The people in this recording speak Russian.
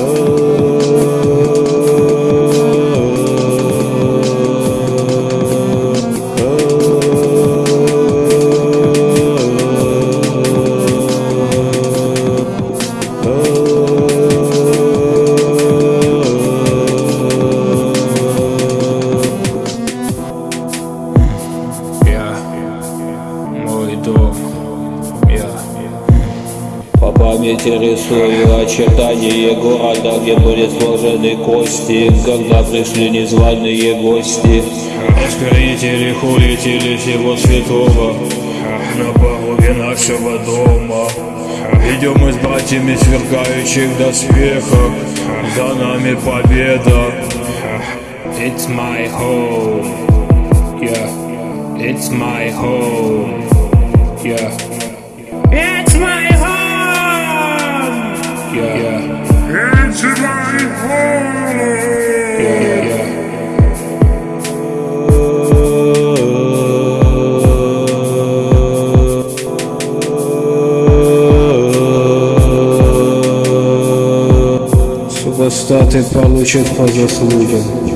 Oh памяти рисую очертания города, где были сложены кости, когда пришли незваные гости. Оскорбители, хулители всего святого. На пороге нашего дома Идем мы с братьями сверкающих доспехах За нами победа. It's my home. Yeah It's my home It's my home. Супостаты получат по заслугам.